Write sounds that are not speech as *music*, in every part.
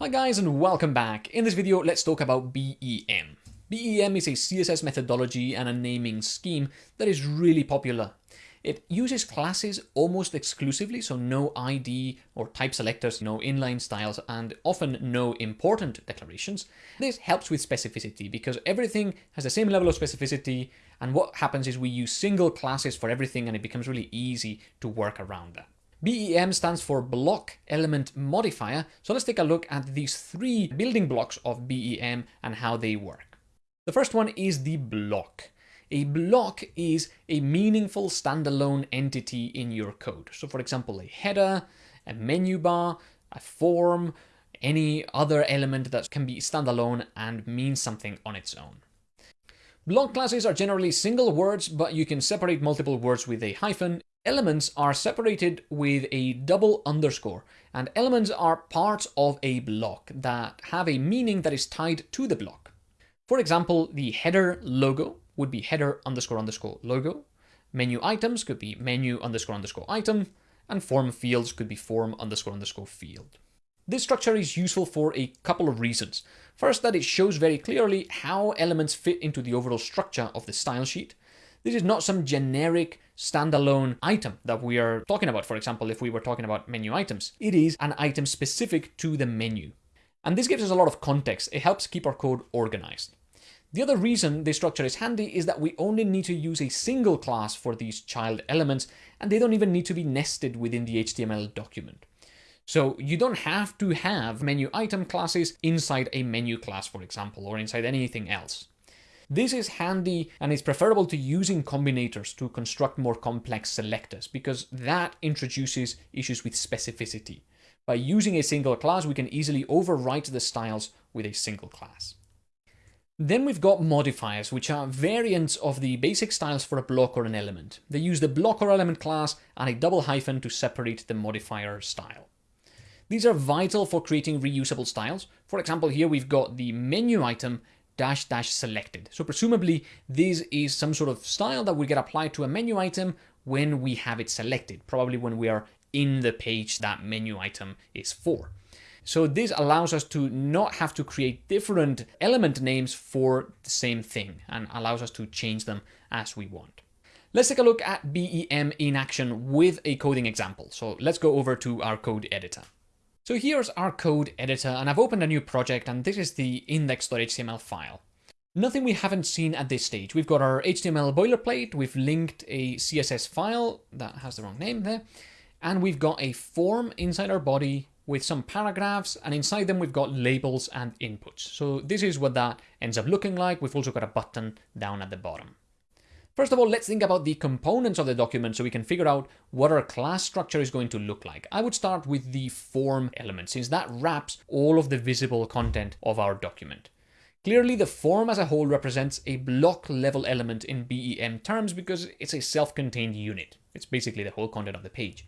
Hi guys and welcome back. In this video, let's talk about BEM. BEM is a CSS methodology and a naming scheme that is really popular. It uses classes almost exclusively, so no ID or type selectors, no inline styles, and often no important declarations. This helps with specificity because everything has the same level of specificity, and what happens is we use single classes for everything and it becomes really easy to work around that. BEM stands for Block Element Modifier, so let's take a look at these three building blocks of BEM and how they work. The first one is the block. A block is a meaningful standalone entity in your code. So for example, a header, a menu bar, a form, any other element that can be standalone and mean something on its own. Block classes are generally single words, but you can separate multiple words with a hyphen Elements are separated with a double underscore, and elements are parts of a block that have a meaning that is tied to the block. For example, the header logo would be header underscore underscore logo, menu items could be menu underscore underscore item, and form fields could be form underscore underscore field. This structure is useful for a couple of reasons. First, that it shows very clearly how elements fit into the overall structure of the style sheet. This is not some generic standalone item that we are talking about. For example, if we were talking about menu items, it is an item specific to the menu. And this gives us a lot of context. It helps keep our code organized. The other reason this structure is handy is that we only need to use a single class for these child elements, and they don't even need to be nested within the HTML document. So you don't have to have menu item classes inside a menu class, for example, or inside anything else. This is handy and is preferable to using combinators to construct more complex selectors because that introduces issues with specificity. By using a single class, we can easily overwrite the styles with a single class. Then we've got modifiers, which are variants of the basic styles for a block or an element. They use the block or element class and a double hyphen to separate the modifier style. These are vital for creating reusable styles. For example, here we've got the menu item dash dash selected. So presumably this is some sort of style that will get applied to a menu item when we have it selected, probably when we are in the page that menu item is for. So this allows us to not have to create different element names for the same thing and allows us to change them as we want. Let's take a look at BEM in action with a coding example. So let's go over to our code editor. So here's our code editor and I've opened a new project and this is the index.html file. Nothing we haven't seen at this stage. We've got our HTML boilerplate, we've linked a CSS file that has the wrong name there, and we've got a form inside our body with some paragraphs, and inside them we've got labels and inputs. So this is what that ends up looking like. We've also got a button down at the bottom. First of all, let's think about the components of the document so we can figure out what our class structure is going to look like. I would start with the form element since that wraps all of the visible content of our document. Clearly, the form as a whole represents a block level element in BEM terms because it's a self-contained unit. It's basically the whole content of the page.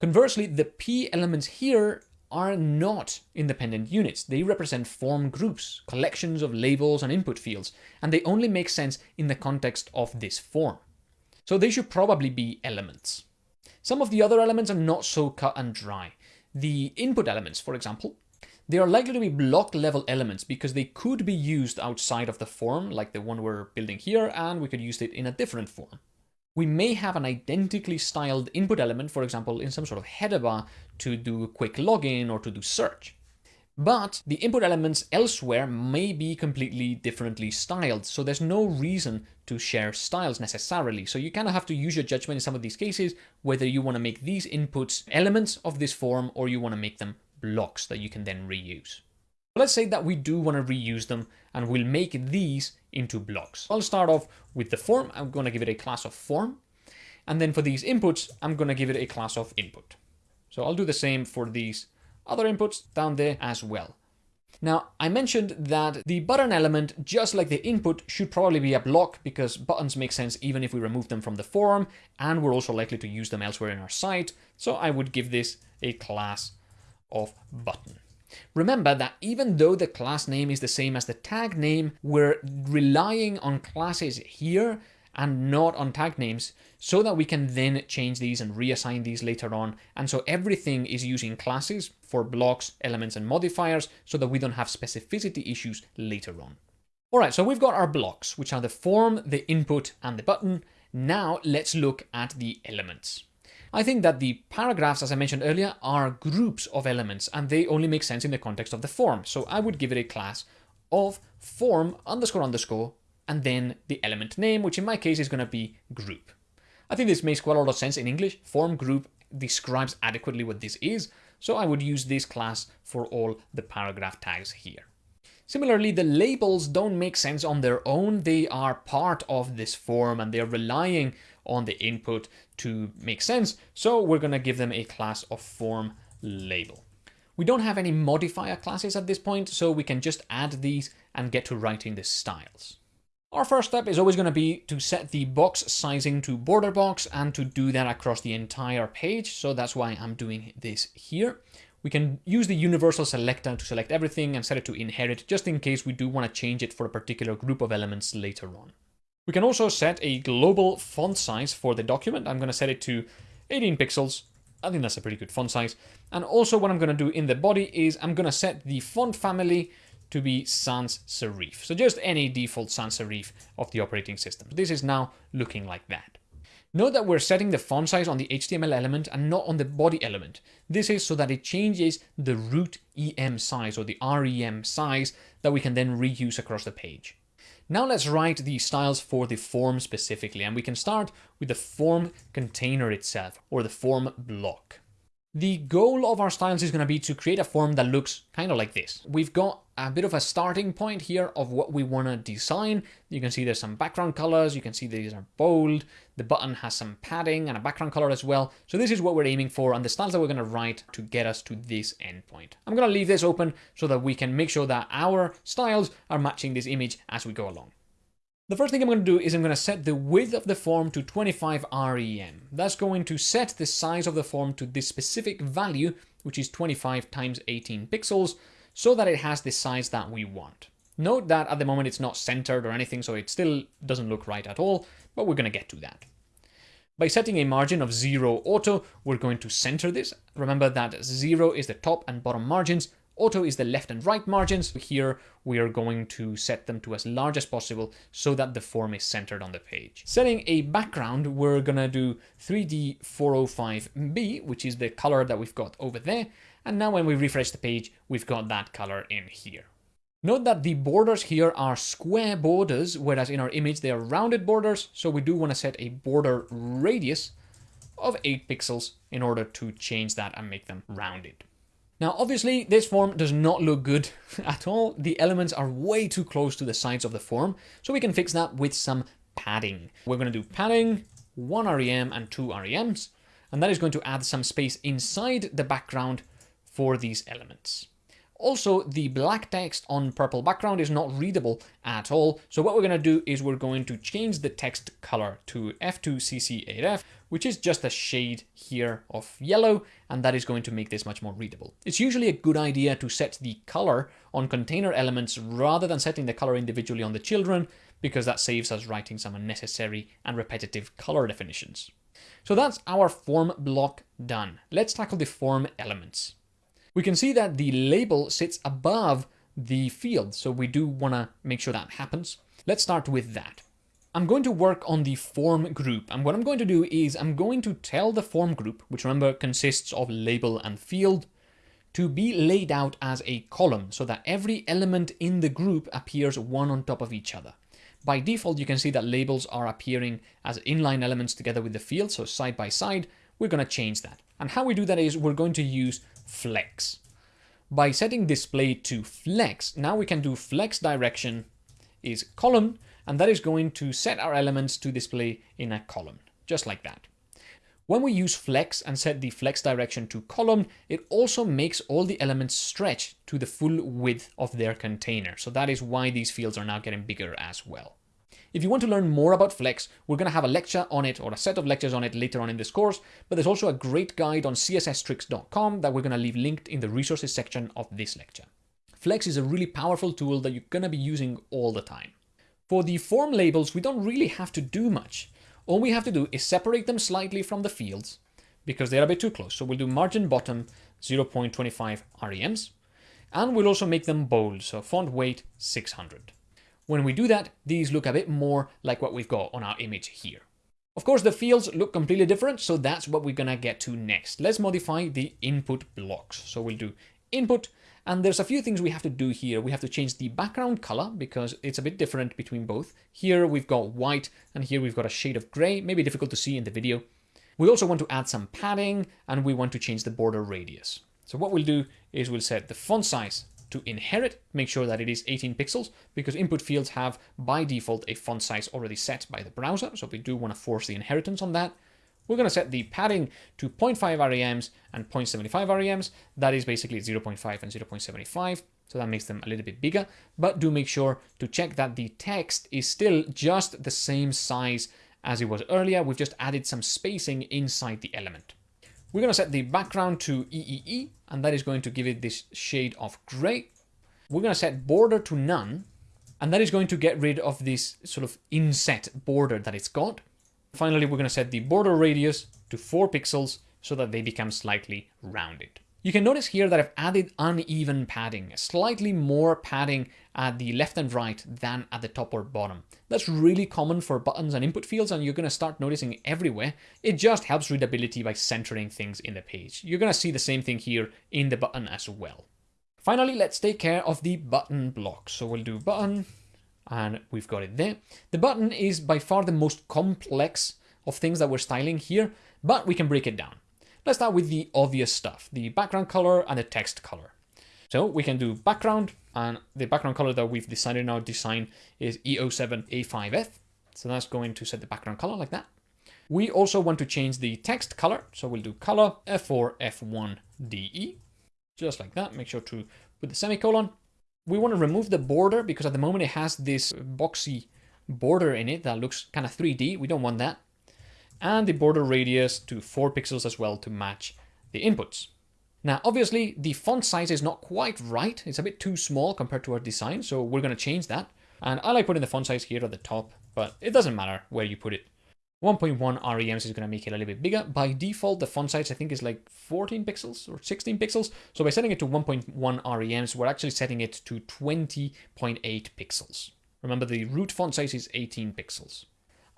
Conversely, the P elements here are not independent units. They represent form groups, collections of labels and input fields, and they only make sense in the context of this form. So they should probably be elements. Some of the other elements are not so cut and dry. The input elements, for example, they are likely to be block level elements because they could be used outside of the form, like the one we're building here, and we could use it in a different form we may have an identically styled input element, for example, in some sort of header bar to do quick login or to do search. But the input elements elsewhere may be completely differently styled, so there's no reason to share styles necessarily. So you kind of have to use your judgment in some of these cases, whether you want to make these inputs elements of this form or you want to make them blocks that you can then reuse. Let's say that we do want to reuse them and we'll make these into blocks. I'll start off with the form. I'm going to give it a class of form. And then for these inputs, I'm going to give it a class of input. So I'll do the same for these other inputs down there as well. Now, I mentioned that the button element, just like the input, should probably be a block because buttons make sense even if we remove them from the form, and we're also likely to use them elsewhere in our site. So I would give this a class of button. Remember that even though the class name is the same as the tag name, we're relying on classes here and not on tag names so that we can then change these and reassign these later on. And so everything is using classes for blocks, elements, and modifiers so that we don't have specificity issues later on. All right, so we've got our blocks, which are the form, the input, and the button. Now let's look at the elements. I think that the paragraphs, as I mentioned earlier, are groups of elements and they only make sense in the context of the form. So I would give it a class of form underscore underscore and then the element name, which in my case is going to be group. I think this makes quite a lot of sense in English. Form group describes adequately what this is, so I would use this class for all the paragraph tags here. Similarly, the labels don't make sense on their own. They are part of this form and they're relying on the input to make sense. So we're going to give them a class of form label. We don't have any modifier classes at this point, so we can just add these and get to writing the styles. Our first step is always going to be to set the box sizing to border box and to do that across the entire page. So that's why I'm doing this here. We can use the universal selector to select everything and set it to inherit just in case we do want to change it for a particular group of elements later on. We can also set a global font size for the document. I'm going to set it to 18 pixels. I think that's a pretty good font size. And also what I'm going to do in the body is I'm going to set the font family to be sans serif. So just any default sans serif of the operating system. This is now looking like that. Note that we're setting the font size on the HTML element and not on the body element. This is so that it changes the root EM size or the REM size that we can then reuse across the page. Now let's write the styles for the form specifically, and we can start with the form container itself, or the form block. The goal of our styles is going to be to create a form that looks kind of like this. We've got a bit of a starting point here of what we want to design. You can see there's some background colors. You can see these are bold. The button has some padding and a background color as well. So this is what we're aiming for and the styles that we're going to write to get us to this endpoint. I'm going to leave this open so that we can make sure that our styles are matching this image as we go along. The first thing I'm going to do is I'm going to set the width of the form to 25 rem. That's going to set the size of the form to this specific value, which is 25 times 18 pixels, so that it has the size that we want. Note that at the moment it's not centered or anything, so it still doesn't look right at all, but we're going to get to that. By setting a margin of 0 auto, we're going to center this. Remember that 0 is the top and bottom margins, Auto is the left and right margins. Here we are going to set them to as large as possible so that the form is centered on the page. Setting a background, we're gonna do 3D 405B, which is the color that we've got over there. And now when we refresh the page, we've got that color in here. Note that the borders here are square borders, whereas in our image they are rounded borders. So we do want to set a border radius of 8 pixels in order to change that and make them rounded. Now, obviously, this form does not look good *laughs* at all. The elements are way too close to the sides of the form, so we can fix that with some padding. We're going to do padding, one REM and two REMs, and that is going to add some space inside the background for these elements. Also, the black text on purple background is not readable at all. So what we're going to do is we're going to change the text color to F2CC8F, which is just a shade here of yellow, and that is going to make this much more readable. It's usually a good idea to set the color on container elements rather than setting the color individually on the children, because that saves us writing some unnecessary and repetitive color definitions. So that's our form block done. Let's tackle the form elements we can see that the label sits above the field. So we do want to make sure that happens. Let's start with that. I'm going to work on the form group. And what I'm going to do is I'm going to tell the form group, which remember consists of label and field, to be laid out as a column so that every element in the group appears one on top of each other. By default, you can see that labels are appearing as inline elements together with the field, so side by side. We're going to change that. And how we do that is we're going to use flex. By setting display to flex, now we can do flex direction is column, and that is going to set our elements to display in a column, just like that. When we use flex and set the flex direction to column, it also makes all the elements stretch to the full width of their container. So that is why these fields are now getting bigger as well. If you want to learn more about Flex, we're going to have a lecture on it or a set of lectures on it later on in this course, but there's also a great guide on csstricks.com that we're going to leave linked in the resources section of this lecture. Flex is a really powerful tool that you're going to be using all the time. For the form labels, we don't really have to do much. All we have to do is separate them slightly from the fields, because they're a bit too close. So we'll do margin bottom 0.25 REMs. And we'll also make them bold, so font weight 600. When we do that, these look a bit more like what we've got on our image here. Of course, the fields look completely different, so that's what we're gonna get to next. Let's modify the input blocks. So we'll do input, and there's a few things we have to do here. We have to change the background color because it's a bit different between both. Here we've got white, and here we've got a shade of gray, maybe difficult to see in the video. We also want to add some padding, and we want to change the border radius. So what we'll do is we'll set the font size to inherit, make sure that it is 18 pixels because input fields have by default a font size already set by the browser. So we do want to force the inheritance on that. We're going to set the padding to 0.5 REMs and 0.75 REMs. That is basically 0.5 and 0.75. So that makes them a little bit bigger, but do make sure to check that the text is still just the same size as it was earlier. We've just added some spacing inside the element. We're going to set the background to EEE, and that is going to give it this shade of gray. We're going to set border to none, and that is going to get rid of this sort of inset border that it's got. Finally, we're going to set the border radius to 4 pixels so that they become slightly rounded. You can notice here that I've added uneven padding, slightly more padding at the left and right than at the top or bottom. That's really common for buttons and input fields and you're going to start noticing everywhere. It just helps readability by centering things in the page. You're going to see the same thing here in the button as well. Finally, let's take care of the button block. So we'll do button and we've got it there. The button is by far the most complex of things that we're styling here, but we can break it down. Let's start with the obvious stuff, the background color and the text color. So we can do background, and the background color that we've decided in our design is E07A5F. So that's going to set the background color like that. We also want to change the text color. So we'll do color F4F1DE, just like that. Make sure to put the semicolon. We want to remove the border because at the moment it has this boxy border in it that looks kind of 3D. We don't want that and the border radius to 4 pixels as well to match the inputs. Now, obviously, the font size is not quite right. It's a bit too small compared to our design, so we're going to change that. And I like putting the font size here at the top, but it doesn't matter where you put it. 1.1 REMs is going to make it a little bit bigger. By default, the font size I think is like 14 pixels or 16 pixels. So by setting it to 1.1 REMs, we're actually setting it to 20.8 pixels. Remember, the root font size is 18 pixels.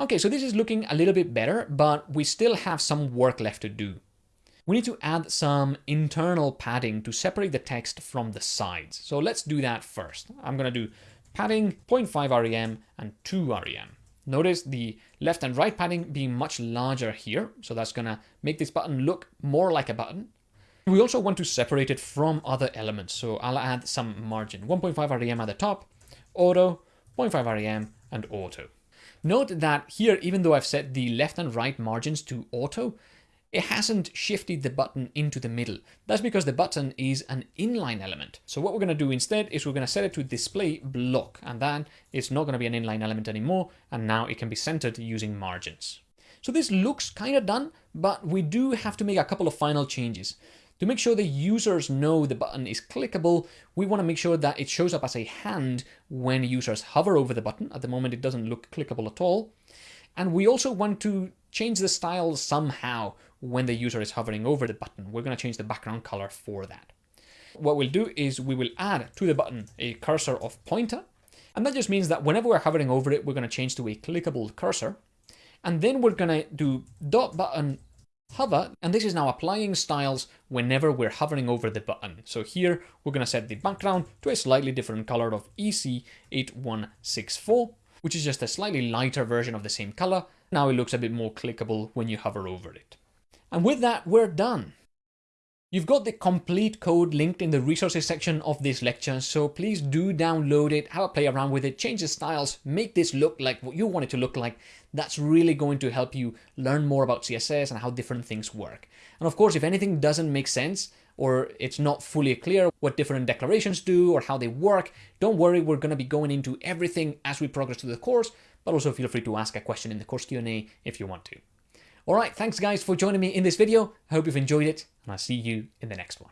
Okay, so this is looking a little bit better, but we still have some work left to do. We need to add some internal padding to separate the text from the sides. So let's do that first. I'm going to do padding 0.5 REM and 2 REM. Notice the left and right padding being much larger here. So that's going to make this button look more like a button. We also want to separate it from other elements. So I'll add some margin. 1.5 REM at the top, auto, 0.5 REM, and auto. Note that here, even though I've set the left and right margins to auto, it hasn't shifted the button into the middle. That's because the button is an inline element. So what we're going to do instead is we're going to set it to display block, and then it's not going to be an inline element anymore, and now it can be centered using margins. So this looks kind of done, but we do have to make a couple of final changes. To make sure the users know the button is clickable, we want to make sure that it shows up as a hand when users hover over the button. At the moment, it doesn't look clickable at all. And we also want to change the style somehow when the user is hovering over the button. We're going to change the background color for that. What we'll do is we will add to the button a cursor of pointer. And that just means that whenever we're hovering over it, we're going to change to a clickable cursor. And then we're going to do dot button hover, and this is now applying styles whenever we're hovering over the button. So here we're going to set the background to a slightly different color of EC8164, which is just a slightly lighter version of the same color. Now it looks a bit more clickable when you hover over it. And with that, we're done. You've got the complete code linked in the resources section of this lecture, so please do download it, have a play around with it, change the styles, make this look like what you want it to look like. That's really going to help you learn more about CSS and how different things work. And of course, if anything doesn't make sense, or it's not fully clear what different declarations do or how they work, don't worry, we're going to be going into everything as we progress through the course, but also feel free to ask a question in the course Q&A if you want to. Alright, thanks guys for joining me in this video. I hope you've enjoyed it, and I'll see you in the next one.